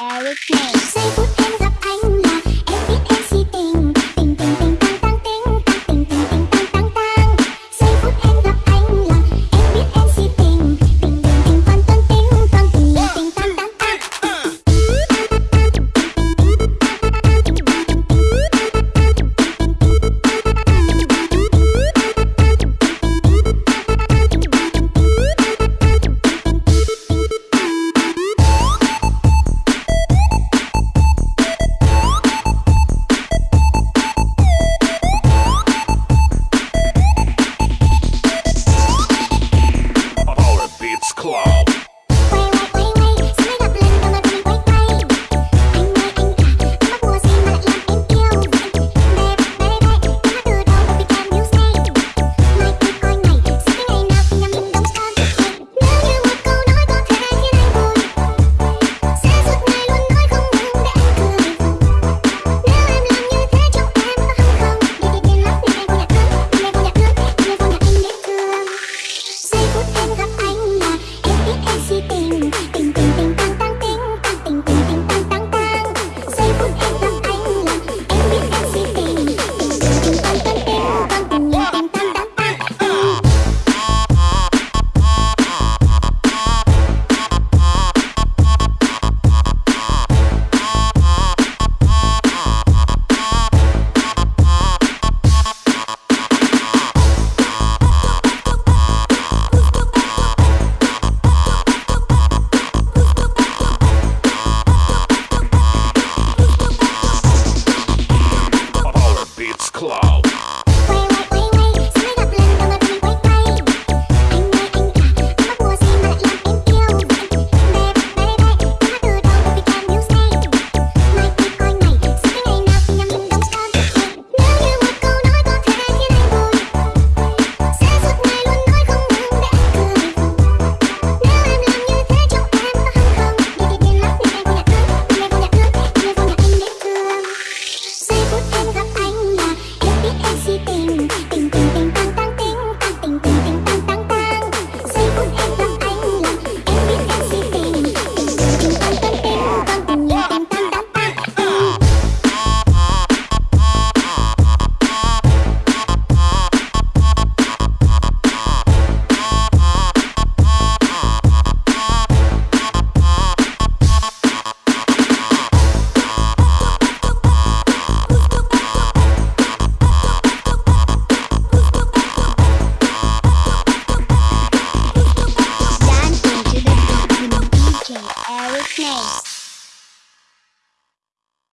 Eric Name giây phút em gặp anh Club